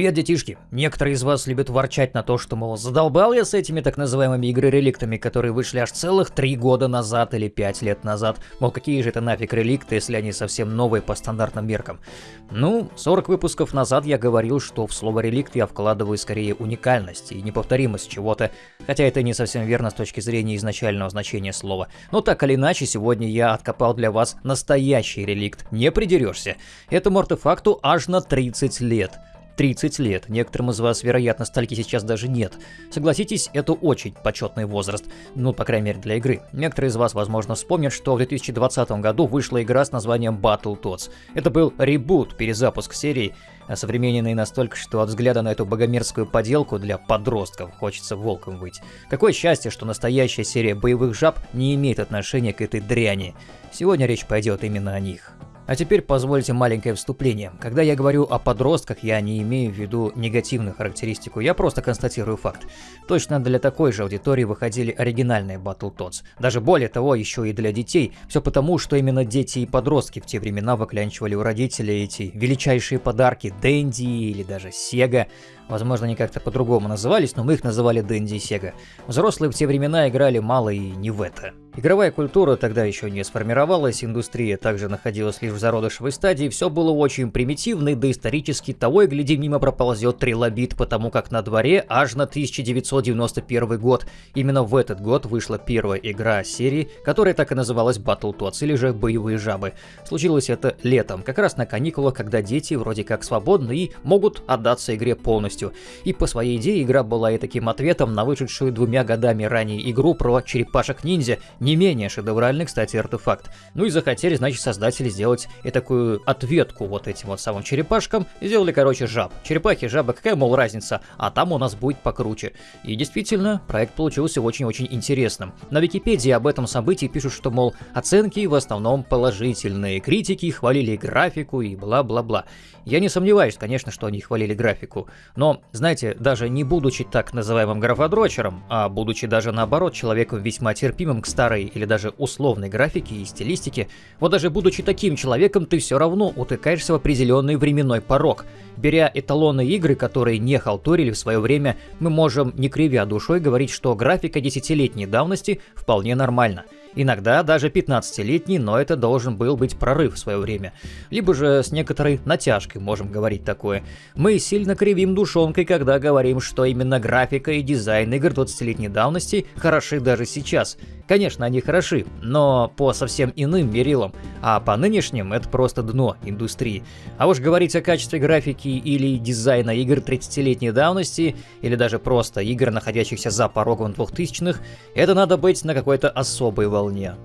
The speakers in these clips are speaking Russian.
Привет, детишки! Некоторые из вас любят ворчать на то, что, мол, задолбал я с этими так называемыми игры-реликтами, которые вышли аж целых три года назад или пять лет назад. Мол, какие же это нафиг реликты, если они совсем новые по стандартным меркам. Ну, 40 выпусков назад я говорил, что в слово реликт я вкладываю скорее уникальность и неповторимость чего-то, хотя это не совсем верно с точки зрения изначального значения слова. Но так или иначе, сегодня я откопал для вас настоящий реликт, не придерешься. Этому артефакту аж на 30 лет. 30 лет. Некоторым из вас, вероятно, стальки сейчас даже нет. Согласитесь, это очень почетный возраст. Ну, по крайней мере, для игры. Некоторые из вас, возможно, вспомнят, что в 2020 году вышла игра с названием Battletoads. Это был ребут, перезапуск серии, современный настолько, что от взгляда на эту богомерзкую поделку для подростков хочется волком быть. Какое счастье, что настоящая серия боевых жаб не имеет отношения к этой дряни. Сегодня речь пойдет именно о них. А теперь позвольте маленькое вступление. Когда я говорю о подростках, я не имею в виду негативную характеристику, я просто констатирую факт. Точно для такой же аудитории выходили оригинальные Battletoads. Даже более того, еще и для детей. Все потому, что именно дети и подростки в те времена выклянчивали у родителей эти величайшие подарки Дэнди или даже Сега. Возможно, они как-то по-другому назывались, но мы их называли Дэнди и Сега. Взрослые в те времена играли мало и не в это. Игровая культура тогда еще не сформировалась, индустрия также находилась лишь в зародышевой стадии, все было очень примитивно, да исторически того и гляди мимо проползет трилобит, потому как на дворе аж на 1991 год. Именно в этот год вышла первая игра серии, которая так и называлась Battletoads, или же Боевые Жабы. Случилось это летом, как раз на каникулах, когда дети вроде как свободны и могут отдаться игре полностью. И по своей идее игра была и таким ответом на вышедшую двумя годами ранее игру про черепашек-ниндзя, не менее шедевральный, кстати, артефакт. Ну и захотели, значит, создатели сделать и такую ответку вот этим вот самым черепашкам. Сделали, короче, жаб. Черепахи, жаба, какая, мол, разница? А там у нас будет покруче. И действительно, проект получился очень-очень интересным. На Википедии об этом событии пишут, что, мол, оценки в основном положительные. Критики хвалили графику и бла-бла-бла. Я не сомневаюсь, конечно, что они хвалили графику. Но, знаете, даже не будучи так называемым графодрочером, а будучи даже наоборот человеком весьма терпимым к старой или даже условной графике и стилистике, вот даже будучи таким человеком, ты все равно утыкаешься в определенный временной порог. Беря эталоны игры, которые не халтурили в свое время, мы можем, не кривя душой, говорить, что графика десятилетней давности вполне нормальна. Иногда даже 15-летний, но это должен был быть прорыв в свое время. Либо же с некоторой натяжкой можем говорить такое. Мы сильно кривим душонкой, когда говорим, что именно графика и дизайн игр 20-летней давности хороши даже сейчас. Конечно, они хороши, но по совсем иным мерилам, а по нынешним это просто дно индустрии. А уж говорить о качестве графики или дизайна игр 30-летней давности, или даже просто игр, находящихся за порогом 2000-х, это надо быть на какой-то особой волне.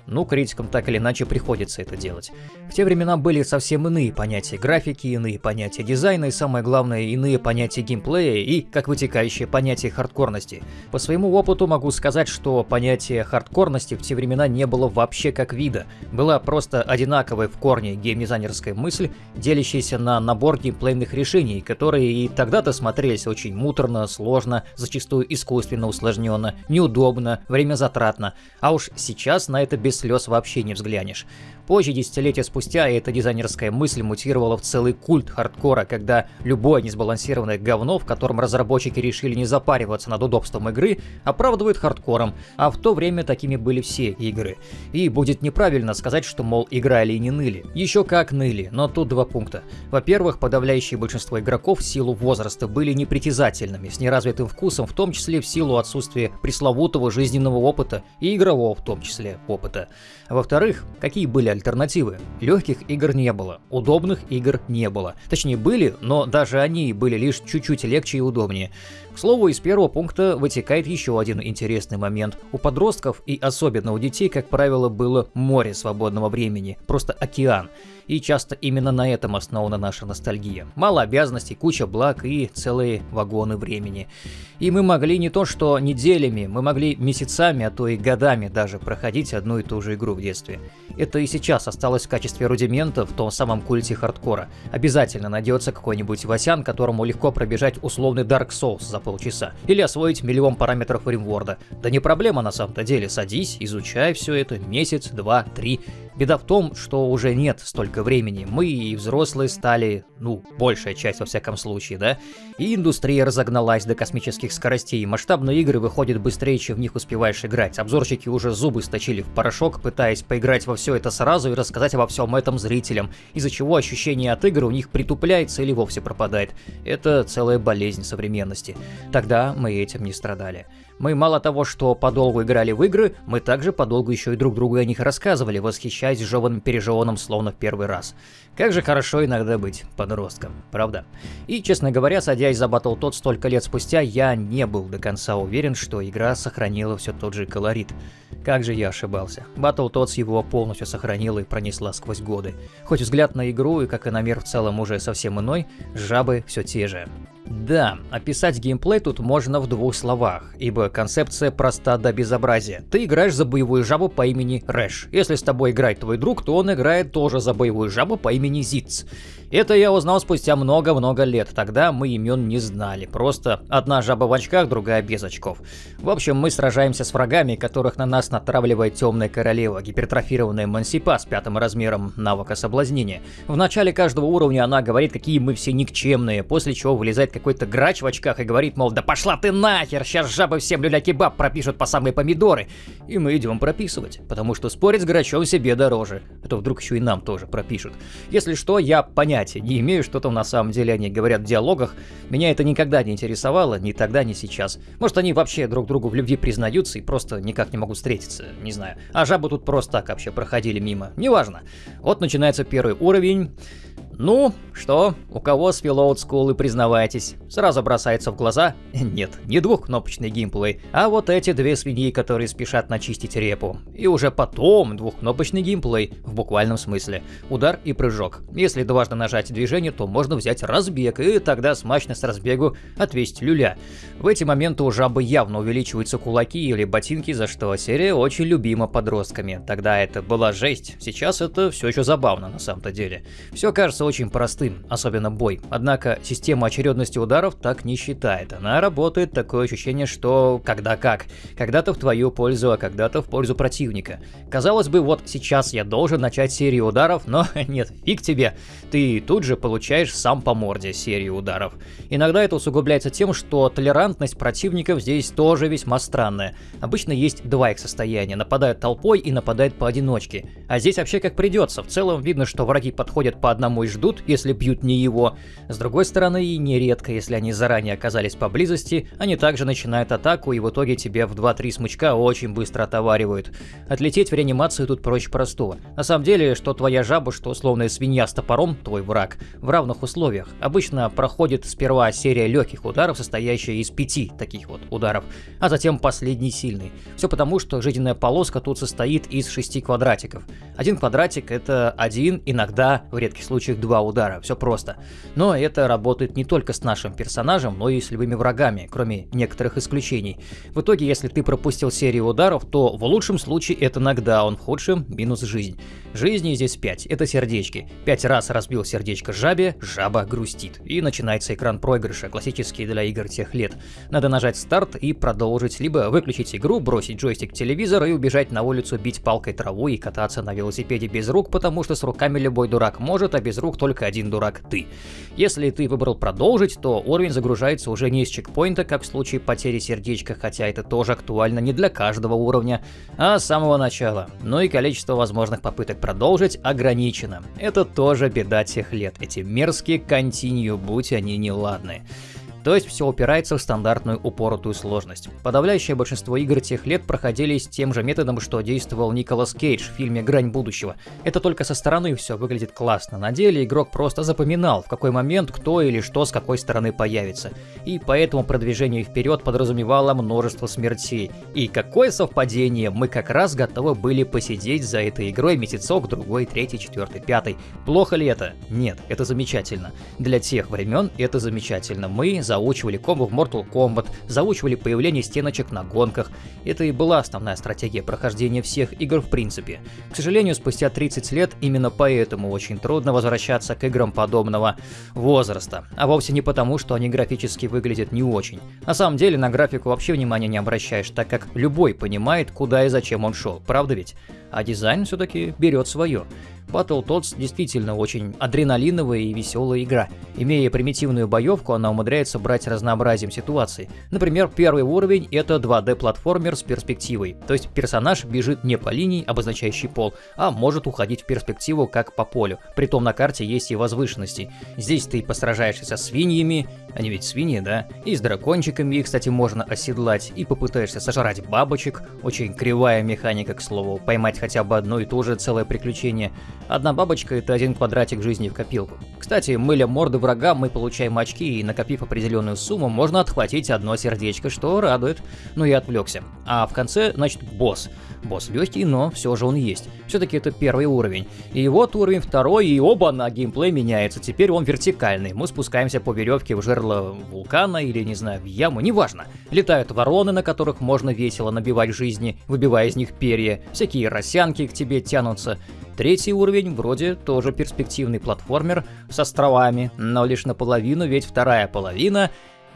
Ну, критикам так или иначе приходится это делать. В те времена были совсем иные понятия графики, иные понятия дизайна и, самое главное, иные понятия геймплея и, как вытекающее, понятие хардкорности. По своему опыту могу сказать, что понятие хардкорности в те времена не было вообще как вида. Была просто одинаковая в корне геймдизайнерская мысль, делящаяся на набор геймплейных решений, которые и тогда-то смотрелись очень муторно, сложно, зачастую искусственно усложненно, неудобно, время затратно. А уж сейчас на это без слез вообще не взглянешь. Позже, десятилетия спустя, эта дизайнерская мысль мутировала в целый культ хардкора, когда любое несбалансированное говно, в котором разработчики решили не запариваться над удобством игры, оправдывают хардкором, а в то время такими были все игры. И будет неправильно сказать, что, мол, играли и не ныли. Еще как ныли, но тут два пункта. Во-первых, подавляющее большинство игроков в силу возраста были непритязательными, с неразвитым вкусом, в том числе в силу отсутствия пресловутого жизненного опыта и игрового в том числе опыта. Во-вторых, какие были альтернативы? Легких игр не было, удобных игр не было. Точнее были, но даже они были лишь чуть-чуть легче и удобнее. К слову, из первого пункта вытекает еще один интересный момент. У подростков и особенно у детей, как правило, было море свободного времени, просто океан. И часто именно на этом основана наша ностальгия. Мало обязанностей, куча благ и целые вагоны времени. И мы могли не то что неделями, мы могли месяцами, а то и годами даже проходить одну и ту же игру в детстве. Это и сейчас осталось в качестве рудимента в том самом культе хардкора. Обязательно найдется какой-нибудь Васян, которому легко пробежать условный Dark Souls за полчаса. Или освоить миллион параметров римворда. Да не проблема на самом-то деле, садись, изучай все это месяц, два, три. Беда в том, что уже нет столько времени. Мы и взрослые стали ну, большая часть во всяком случае, да, и индустрия разогналась до космических скоростей, масштабные игры выходят быстрее, чем в них успеваешь играть, обзорщики уже зубы сточили в порошок, пытаясь поиграть во все это сразу и рассказать обо всем этом зрителям, из-за чего ощущение от игр у них притупляется или вовсе пропадает. Это целая болезнь современности. Тогда мы этим не страдали. Мы мало того, что подолгу играли в игры, мы также подолгу еще и друг другу о них рассказывали, восхищаясь жеванным пережеванным словно в первый раз. Как же хорошо иногда быть подростком, правда? И, честно говоря, садясь за Battletoads столько лет спустя, я не был до конца уверен, что игра сохранила все тот же колорит. Как же я ошибался. Battletoads его полностью сохранила и пронесла сквозь годы. Хоть взгляд на игру и как и на мир в целом уже совсем иной, жабы все те же. Да, описать геймплей тут можно в двух словах, ибо концепция проста до безобразия. Ты играешь за боевую жабу по имени Рэш. Если с тобой играет твой друг, то он играет тоже за боевую жабу по имени Зиц. Это я узнал спустя много-много лет, тогда мы имен не знали, просто одна жаба в очках, другая без очков. В общем, мы сражаемся с врагами, которых на нас натравливает темная королева, гипертрофированная Мансипа с пятым размером навыка соблазнения. В начале каждого уровня она говорит, какие мы все никчемные, после чего вылезает какой-то грач в очках и говорит, мол, да пошла ты нахер, сейчас жабы всем люля-кебаб пропишут по самые помидоры. И мы идем прописывать, потому что спорить с грачом себе дороже. А то вдруг еще и нам тоже пропишут. Если что, я понятия не имею, что там на самом деле они говорят в диалогах. Меня это никогда не интересовало, ни тогда, ни сейчас. Может, они вообще друг другу в любви признаются и просто никак не могут встретиться, не знаю. А жабы тут просто так вообще проходили мимо. Неважно. Вот начинается первый уровень. Ну, что, у кого с Филоуд Скулы признавайтесь? Сразу бросается в глаза? Нет, не двухкнопочный геймплей, а вот эти две свиньи, которые спешат начистить репу. И уже потом двухкнопочный геймплей, в буквальном смысле. Удар и прыжок. Если дважды нажать движение, то можно взять разбег, и тогда смачно с разбегу отвесить люля. В эти моменты у жабы явно увеличиваются кулаки или ботинки, за что серия очень любима подростками. Тогда это была жесть, сейчас это все еще забавно на самом-то деле. Все кажется очень простым, особенно бой. Однако система очередности ударов так не считает. Она работает такое ощущение, что когда как. Когда-то в твою пользу, а когда-то в пользу противника. Казалось бы, вот сейчас я должен начать серию ударов, но нет, фиг тебе. Ты тут же получаешь сам по морде серию ударов. Иногда это усугубляется тем, что толерантность противников здесь тоже весьма странная. Обычно есть два их состояния. Нападают толпой и нападают поодиночке. А здесь вообще как придется. В целом видно, что враги подходят по одному из ждут, если бьют не его. С другой стороны, и нередко, если они заранее оказались поблизости, они также начинают атаку и в итоге тебе в 2-3 смычка очень быстро отоваривают. Отлететь в реанимацию тут проще простого. На самом деле, что твоя жаба, что условная свинья с топором, твой враг, в равных условиях. Обычно проходит сперва серия легких ударов, состоящая из пяти таких вот ударов, а затем последний сильный. Все потому, что жизненная полоска тут состоит из шести квадратиков. Один квадратик это один, иногда, в редких случаях, два удара, все просто. Но это работает не только с нашим персонажем, но и с любыми врагами, кроме некоторых исключений. В итоге, если ты пропустил серию ударов, то в лучшем случае это нокдаун, в худшем минус жизнь. Жизни здесь 5, это сердечки. Пять раз разбил сердечко жабе, жаба грустит. И начинается экран проигрыша, классический для игр тех лет. Надо нажать старт и продолжить, либо выключить игру, бросить джойстик телевизор и убежать на улицу бить палкой траву и кататься на велосипеде без рук, потому что с руками любой дурак может, а без рук только один дурак ты. Если ты выбрал продолжить, то уровень загружается уже не из чекпоинта, как в случае потери сердечка, хотя это тоже актуально не для каждого уровня, а с самого начала. Ну и количество возможных попыток продолжить ограничено. Это тоже беда тех лет, эти мерзкие континью, будь они неладны. То есть все упирается в стандартную упоротую сложность. Подавляющее большинство игр тех лет проходились тем же методом, что действовал Николас Кейдж в фильме «Грань будущего». Это только со стороны все выглядит классно. На деле игрок просто запоминал, в какой момент кто или что с какой стороны появится. И поэтому продвижение вперед подразумевало множество смертей. И какое совпадение, мы как раз готовы были посидеть за этой игрой месяцок, другой, третий, четвертый, пятый. Плохо ли это? Нет, это замечательно. Для тех времен это замечательно. Мы за заучивали комбо в Mortal Kombat, заучивали появление стеночек на гонках. Это и была основная стратегия прохождения всех игр в принципе. К сожалению, спустя 30 лет именно поэтому очень трудно возвращаться к играм подобного возраста. А вовсе не потому, что они графически выглядят не очень. На самом деле на графику вообще внимания не обращаешь, так как любой понимает, куда и зачем он шел, правда ведь? А дизайн все-таки берет свое. Battletoads действительно очень адреналиновая и веселая игра. Имея примитивную боевку, она умудряется брать разнообразием ситуаций. Например, первый уровень — это 2D-платформер с перспективой, то есть персонаж бежит не по линии, обозначающей пол, а может уходить в перспективу как по полю. Притом на карте есть и возвышенности. Здесь ты посражаешься со свиньями, они ведь свиньи, да? И с дракончиками их, кстати, можно оседлать, и попытаешься сожрать бабочек. Очень кривая механика, к слову, поймать хотя бы одно и то же целое приключение. Одна бабочка — это один квадратик жизни в копилку. Кстати, мыля морды врага, мы получаем очки, и накопив определенную сумму, можно отхватить одно сердечко, что радует. Ну и отвлекся. А в конце, значит, босс. Босс легкий, но все же он есть. Все-таки это первый уровень. И вот уровень второй, и оба на геймплей меняется. Теперь он вертикальный. Мы спускаемся по веревке в жерло вулкана или, не знаю, в яму, неважно. Летают вороны, на которых можно весело набивать жизни, выбивая из них перья. Всякие росянки к тебе тянутся. Третий уровень вроде тоже перспективный платформер с островами, но лишь наполовину, ведь вторая половина...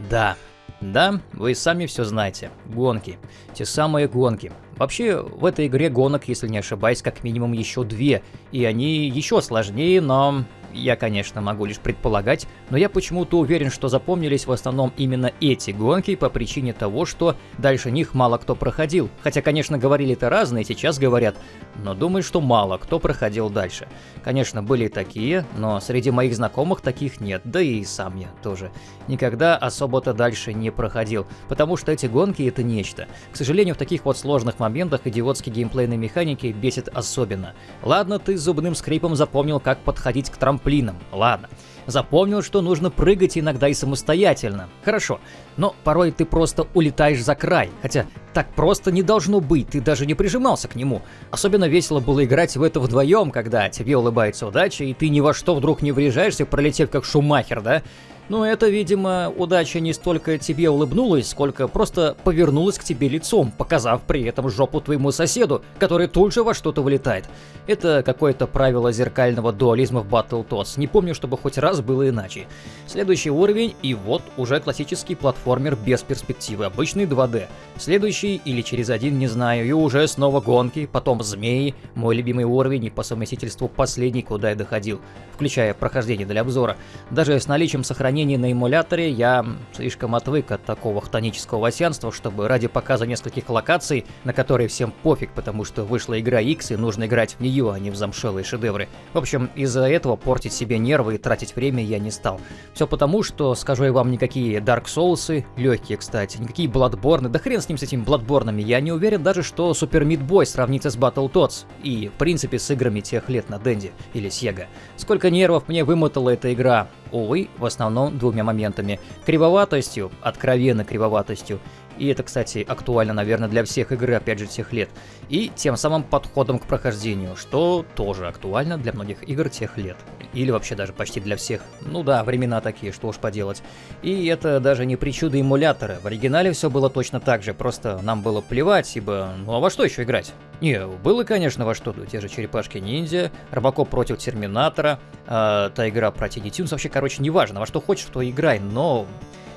Да, да, вы сами все знаете. Гонки. Те самые гонки. Вообще, в этой игре гонок, если не ошибаюсь, как минимум еще две, и они еще сложнее, но я, конечно, могу лишь предполагать, но я почему-то уверен, что запомнились в основном именно эти гонки по причине того, что дальше них мало кто проходил. Хотя, конечно, говорили-то разные, сейчас говорят, но думаю, что мало кто проходил дальше. Конечно, были такие, но среди моих знакомых таких нет, да и сам я тоже. Никогда особо-то дальше не проходил, потому что эти гонки это нечто. К сожалению, в таких вот сложных моментах идиотские геймплейные механики бесит особенно. Ладно, ты зубным скрипом запомнил, как подходить к трамплину, трамплином. Ладно. Запомнил, что нужно прыгать иногда и самостоятельно. Хорошо. Но порой ты просто улетаешь за край. Хотя так просто не должно быть, ты даже не прижимался к нему. Особенно весело было играть в это вдвоем, когда тебе улыбается удача, и ты ни во что вдруг не врежаешься, пролетев как шумахер, да? Но это, видимо, удача не столько тебе улыбнулась, сколько просто повернулась к тебе лицом, показав при этом жопу твоему соседу, который тут же во что-то вылетает. Это какое-то правило зеркального дуализма в Battletoads. Не помню, чтобы хоть раз было иначе. Следующий уровень, и вот уже классический платформер без перспективы, обычный 2D. Следующий или через один, не знаю, и уже снова гонки, потом змеи, мой любимый уровень и по совместительству последний, куда я доходил, включая прохождение для обзора. Даже с наличием сохранения сравнении на эмуляторе я слишком отвык от такого хтонического васянства, чтобы ради показа нескольких локаций, на которые всем пофиг, потому что вышла игра X и нужно играть в нее, а не в замшелые шедевры. В общем, из-за этого портить себе нервы и тратить время я не стал. Все потому, что, скажу я вам, никакие Dark Souls, легкие, кстати, никакие Bloodborne, да хрен с ним с этими Bloodborne, я не уверен даже, что Super Meat Boy сравнится с Battletoads и, в принципе, с играми тех лет на Денде или Sega. Сколько нервов мне вымотала эта игра, увы, в основном двумя моментами. Кривоватостью, откровенно кривоватостью, и это, кстати, актуально, наверное, для всех игр, опять же, тех лет, и тем самым подходом к прохождению, что тоже актуально для многих игр тех лет. Или вообще даже почти для всех. Ну да, времена такие, что уж поделать. И это даже не причуды эмулятора. В оригинале все было точно так же, просто нам было плевать, ибо ну а во что еще играть? Не, было, конечно, во что, те же черепашки-ниндзя, Робокоп против Терминатора, э, та игра про Тини Тюнс, вообще, короче, неважно, во что хочешь, то играй, но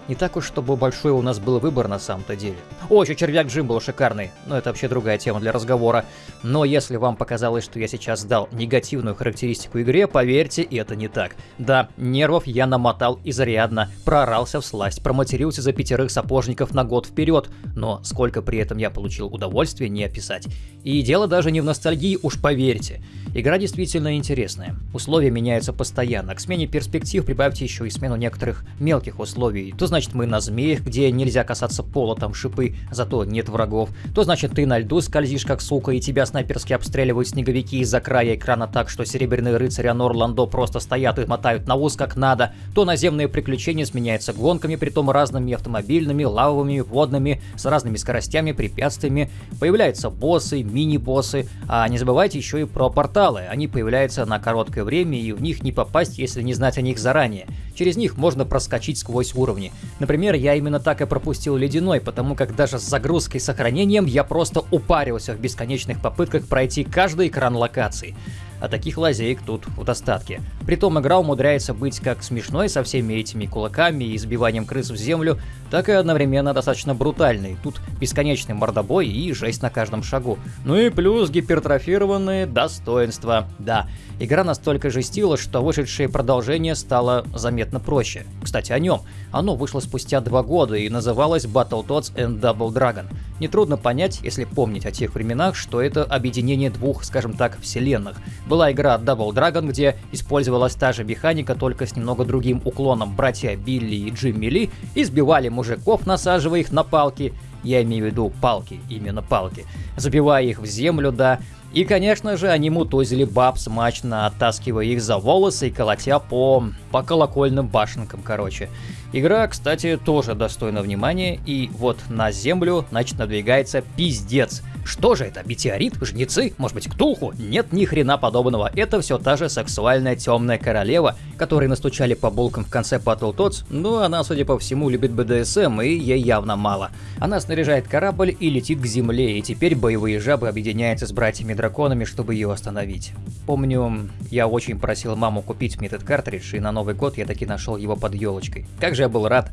не так уж, чтобы большой у нас был выбор на самом-то деле. О, еще червяк Джим был шикарный, но это вообще другая тема для разговора. Но если вам показалось, что я сейчас дал негативную характеристику игре, поверьте, это не так. Да, нервов я намотал изрядно, прорался в сласть, проматерился за пятерых сапожников на год вперед, но сколько при этом я получил удовольствия, не описать. И дело даже не в ностальгии, уж поверьте. Игра действительно интересная. Условия меняются постоянно. К смене перспектив прибавьте еще и смену некоторых мелких условий. То значит мы на змеях, где нельзя касаться пола, там шипы, зато нет врагов. То значит ты на льду скользишь как сука, и тебя снайперски обстреливают снеговики из-за края экрана так, что серебряные рыцари Анор Ландо просто стоят и мотают на ус как надо. То наземные приключения сменяются гонками, притом разными автомобильными, лавовыми, водными, с разными скоростями, препятствиями. Появляются боссы, мини-боссы, а не забывайте еще и про порталы. Они появляются на короткое время, и в них не попасть, если не знать о них заранее. Через них можно проскочить сквозь уровни. Например, я именно так и пропустил Ледяной, потому как даже с загрузкой и сохранением я просто упарился в бесконечных попытках пройти каждый экран локации. А таких лазеек тут в достатке. Притом игра умудряется быть как смешной со всеми этими кулаками и избиванием крыс в землю, так и одновременно достаточно брутальной. Тут бесконечный мордобой и жесть на каждом шагу. Ну и плюс гипертрофированные достоинства. Да, игра настолько жестила, что вышедшее продолжение стало заметно проще. Кстати, о нем. Оно вышло спустя два года и называлось Battletoads and Double Dragon. Нетрудно понять, если помнить о тех временах, что это объединение двух, скажем так, вселенных. Была игра Double Dragon, где использовалась та же механика, только с немного другим уклоном. Братья Билли и Джимми Ли избивали мужиков, насаживая их на палки, я имею в виду палки, именно палки, забивая их в землю, да, и, конечно же, они мутузили баб, смачно оттаскивая их за волосы и колотя по... по колокольным башенкам, короче. Игра, кстати, тоже достойна внимания, и вот на землю, значит, надвигается пиздец. Что же это, метеорит, жнецы, может быть, ктулху? Нет ни хрена подобного, это все та же сексуальная темная королева, которой настучали по булкам в конце Battletoads, но она, судя по всему, любит БДСМ, и ей явно мало. Она снаряжает корабль и летит к земле, и теперь боевые жабы объединяются с братьями-драконами, чтобы ее остановить. Помню, я очень просил маму купить мне этот картридж, и на Новый год я таки нашел его под елочкой. Как же я был рад.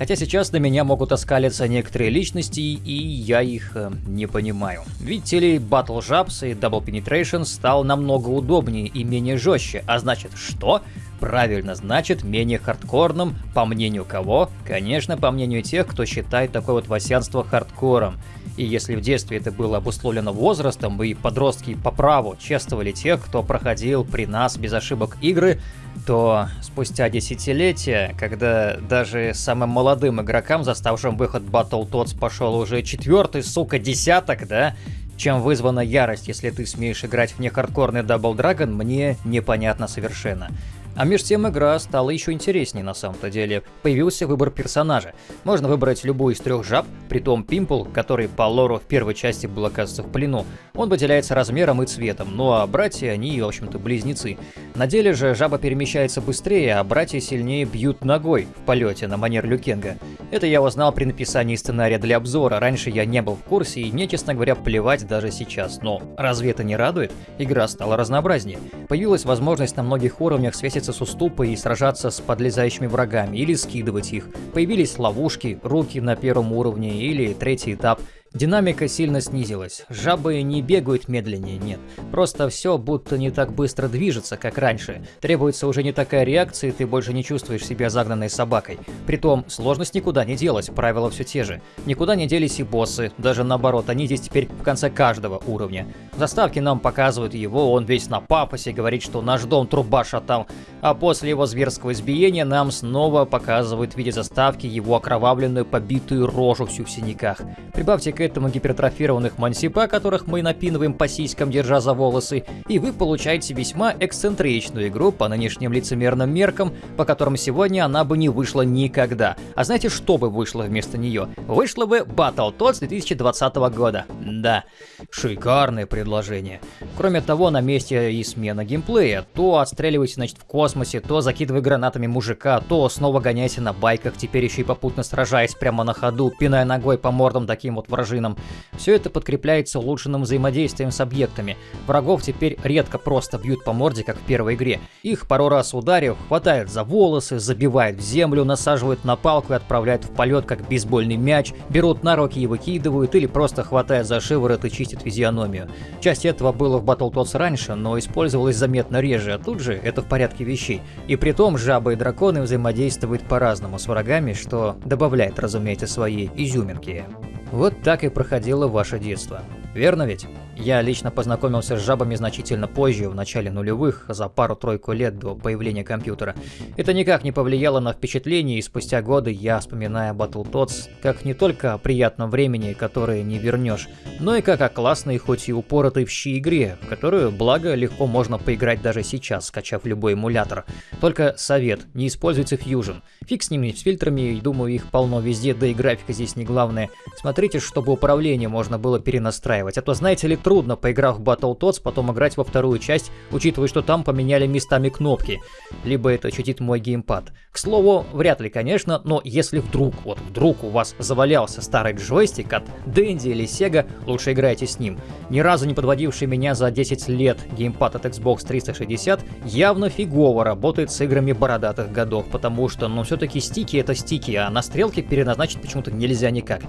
Хотя сейчас на меня могут оскалиться некоторые личности, и я их э, не понимаю. Видите ли, Battle Jabs и Double Penetration стал намного удобнее и менее жестче, а значит что? Правильно, значит менее хардкорным, по мнению кого? Конечно, по мнению тех, кто считает такое вот васянство хардкором. И если в детстве это было обусловлено возрастом, и подростки по праву чествовали тех, кто проходил при нас без ошибок игры, то спустя десятилетия, когда даже самым молодым игрокам, заставшим выход Battletoads, пошел уже четвертый, сука, десяток, да, чем вызвана ярость, если ты смеешь играть в нехардкорный Double Dragon, мне непонятно совершенно. А между тем игра стала еще интереснее на самом-то деле. Появился выбор персонажа. Можно выбрать любую из трех жаб, притом Пимпл, который по лору в первой части был, оказывается, в плену. Он выделяется размером и цветом, ну а братья, они, в общем-то, близнецы. На деле же жаба перемещается быстрее, а братья сильнее бьют ногой в полете на манер Люкенга. Это я узнал при написании сценария для обзора, раньше я не был в курсе и мне, честно говоря, плевать даже сейчас. Но разве это не радует? Игра стала разнообразнее. Появилась возможность на многих уровнях связаться встретиться с уступой и сражаться с подлезающими врагами, или скидывать их. Появились ловушки, руки на первом уровне или третий этап – Динамика сильно снизилась. Жабы не бегают медленнее, нет. Просто все будто не так быстро движется, как раньше. Требуется уже не такая реакция, и ты больше не чувствуешь себя загнанной собакой. Притом, сложность никуда не делась, правила все те же. Никуда не делись и боссы, даже наоборот, они здесь теперь в конце каждого уровня. В заставке нам показывают его, он весь на папосе, говорит, что наш дом труба шатал. А после его зверского избиения нам снова показывают в виде заставки его окровавленную побитую рожу всю в синяках. Прибавьте этому гипертрофированных мансипа, которых мы напинываем по сиськам, держа за волосы, и вы получаете весьма эксцентричную игру по нынешним лицемерным меркам, по которым сегодня она бы не вышла никогда. А знаете, что бы вышло вместо нее? Вышло бы Battletoads 2020 года. Да, шикарное предложение. Кроме того, на месте и смена геймплея. То отстреливайте, значит, в космосе, то закидывая гранатами мужика, то снова гоняйте на байках, теперь еще и попутно сражаясь прямо на ходу, пиная ногой по мордам таким вот вражинам вражинам. Все это подкрепляется улучшенным взаимодействием с объектами. Врагов теперь редко просто бьют по морде, как в первой игре. Их пару раз ударив, хватают за волосы, забивают в землю, насаживают на палку и отправляют в полет, как бейсбольный мяч, берут на руки и выкидывают, или просто хватают за шиворот и чистят физиономию. Часть этого было в Battletoads раньше, но использовалось заметно реже, а тут же это в порядке вещей. И при том жабы и драконы взаимодействуют по-разному с врагами, что добавляет, разумеется, своей изюминки. Вот так и проходило ваше детство. Верно ведь? Я лично познакомился с жабами значительно позже, в начале нулевых, за пару-тройку лет до появления компьютера. Это никак не повлияло на впечатление, и спустя годы я вспоминаю Battletoads как не только о приятном времени, которое не вернешь, но и как о классной, хоть и упоротой в щи игре, в которую, благо, легко можно поиграть даже сейчас, скачав любой эмулятор. Только совет, не используйте Fusion. Фиг с ними, с фильтрами, думаю, их полно везде, да и графика здесь не главное. Смотрите, чтобы управление можно было перенастраивать, а то, знаете ли, трудно, поиграв в Battletoads, потом играть во вторую часть, учитывая, что там поменяли местами кнопки. Либо это читит мой геймпад. К слову, вряд ли, конечно, но если вдруг, вот вдруг у вас завалялся старый джойстик от Dendy или Sega, лучше играйте с ним. Ни разу не подводивший меня за 10 лет геймпад от Xbox 360 явно фигово работает с играми бородатых годов, потому что, ну, все-таки стики это стики, а на стрелке переназначить почему-то нельзя никак.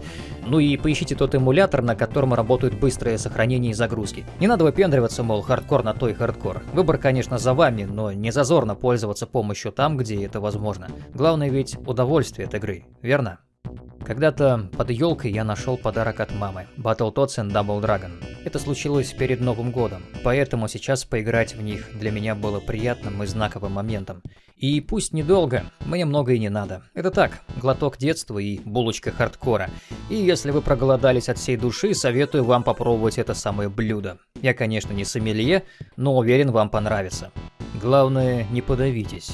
Ну и поищите тот эмулятор, на котором работают быстрые сохранения и загрузки. Не надо выпендриваться, мол, хардкор на то и хардкор. Выбор, конечно, за вами, но не зазорно пользоваться помощью там, где это возможно. Главное ведь удовольствие от игры, верно? Когда-то под елкой я нашел подарок от мамы – Battletoads and Double Dragon. Это случилось перед Новым годом, поэтому сейчас поиграть в них для меня было приятным и знаковым моментом. И пусть недолго, мне много и не надо. Это так, глоток детства и булочка хардкора. И если вы проголодались от всей души, советую вам попробовать это самое блюдо. Я, конечно, не сомелье, но уверен, вам понравится. Главное, не подавитесь.